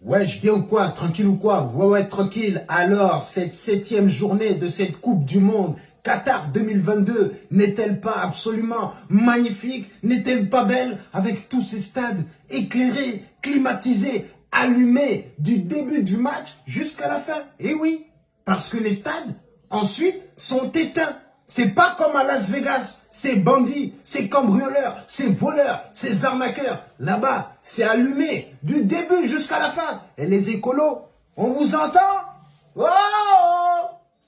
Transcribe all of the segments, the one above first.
Wesh, bien ou quoi? Tranquille ou quoi? Ouais, ouais, tranquille. Alors, cette septième journée de cette Coupe du Monde, Qatar 2022, n'est-elle pas absolument magnifique? N'est-elle pas belle? Avec tous ces stades éclairés, climatisés, allumés du début du match jusqu'à la fin. Et oui, parce que les stades, ensuite, sont éteints. C'est pas comme à Las Vegas, c'est bandits, c'est cambrioleurs, c'est voleurs, c'est arnaqueurs. Là-bas, c'est allumé du début jusqu'à la fin. Et les écolos, on vous entend? Oh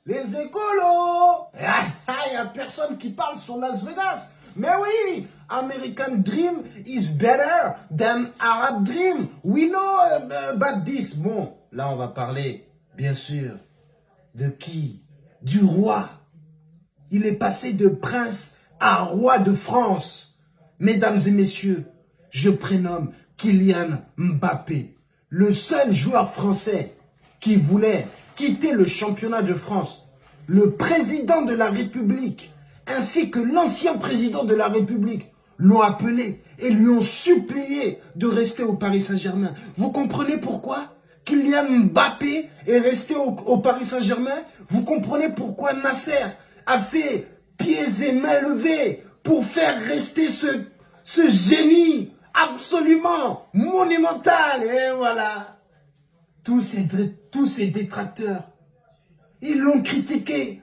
Les écolos Il n'y a personne qui parle sur Las Vegas. Mais oui, American Dream is better than Arab Dream. We know about this. Bon, là on va parler, bien sûr, de qui? Du roi il est passé de prince à roi de France. Mesdames et messieurs, je prénomme Kylian Mbappé, le seul joueur français qui voulait quitter le championnat de France. Le président de la République ainsi que l'ancien président de la République l'ont appelé et lui ont supplié de rester au Paris Saint-Germain. Vous comprenez pourquoi Kylian Mbappé est resté au, Paris Saint-Germain? Vous comprenez pourquoi Nasser a fait pieds et mains levés pour faire rester ce, ce génie absolument monumental. Et voilà, tous ces, tous ces détracteurs, ils l'ont critiqué.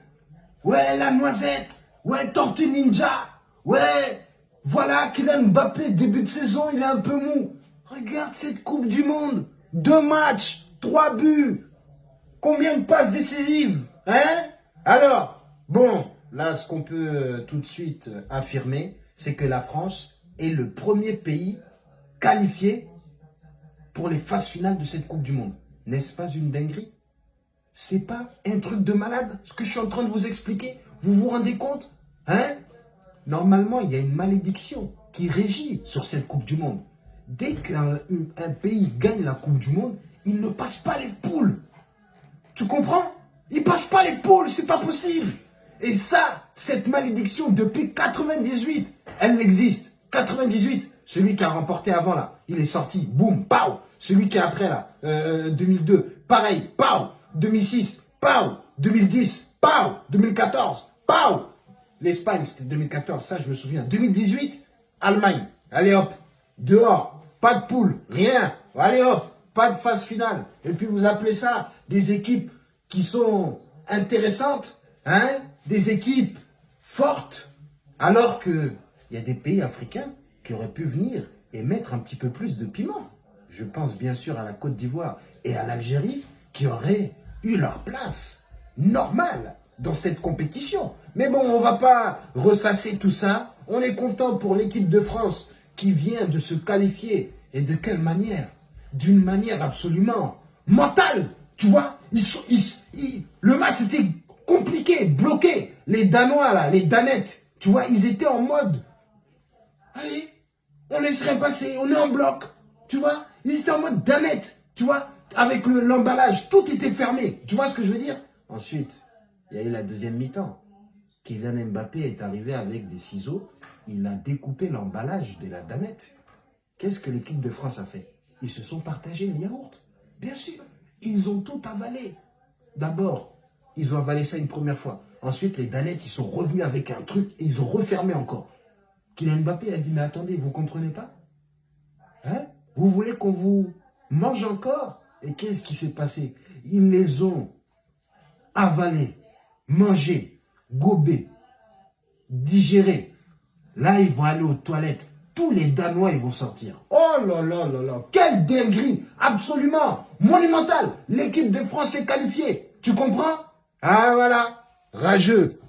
Ouais, la noisette, ouais, Tortue Ninja, ouais, voilà Kylian Mbappé, début de saison, il est un peu mou. Regarde cette Coupe du Monde, deux matchs, trois buts, combien de passes décisives, hein? Alors, Bon, là, ce qu'on peut euh, tout de suite euh, affirmer, c'est que la France est le premier pays qualifié pour les phases finales de cette Coupe du Monde. N'est-ce pas une dinguerie? C'est pas un truc de malade, ce que je suis en train de vous expliquer? Vous vous rendez compte? Hein? Normalement, il y a une malédiction qui régit sur cette Coupe du Monde. Dès qu'un pays gagne la Coupe du Monde, il ne passe pas les poules. Tu comprends? Il passe pas les poules, c'est pas possible. Et ça, cette malédiction, depuis 98, elle existe. 98, celui qui a remporté avant là, il est sorti, boum, pau. Celui qui est après là, 2002, euh, pareil, pau. 2006, pau. 2010, pau. 2014, pau. L'Espagne, c'était 2014, ça je me souviens. 2018, Allemagne. Allez hop, dehors, pas de poule, rien. Allez hop, pas de phase finale. Et puis vous appelez ça des équipes qui sont intéressantes, hein? Des équipes fortes, alors qu'il y a des pays africains qui auraient pu venir et mettre un petit peu plus de piment. Je pense bien sûr à la Côte d'Ivoire et à l'Algérie qui auraient eu leur place normale dans cette compétition. Mais bon, on va pas ressasser tout ça. On est content pour l'équipe de France qui vient de se qualifier. Et de quelle manière? D'une manière absolument mentale. Tu vois, le match était compliqué, bloqué. Les Danois, là, les Danettes, tu vois, ils étaient en mode, allez, on laisserait passer, on est en bloc, tu vois. Ils étaient en mode Danette, tu vois, avec l'emballage, tout était fermé. Tu vois ce que je veux dire? Ensuite, il y a eu la deuxième mi-temps. Kylian Mbappé est arrivé avec des ciseaux, il a découpé l'emballage de la Danette. Qu'est-ce que l'équipe de France a fait? Ils se sont partagés les yaourts. Bien sûr, ils ont tout avalé. D'abord, ils ont avalé ça une première fois. Ensuite, les Danettes, ils sont revenus avec un truc et ils ont refermé encore. Kylian Mbappé a dit, mais attendez, vous comprenez pas? Hein? Vous voulez qu'on vous mange encore? Et qu'est-ce qui s'est passé? Ils les ont avalés, mangés, gobés, digérés. Là, ils vont aller aux toilettes. Tous les Danois, ils vont sortir. Oh là là là là Quelle dinguerie Absolument Monumental L'équipe de France est qualifiée. Tu comprends? Ah voilà, rageux.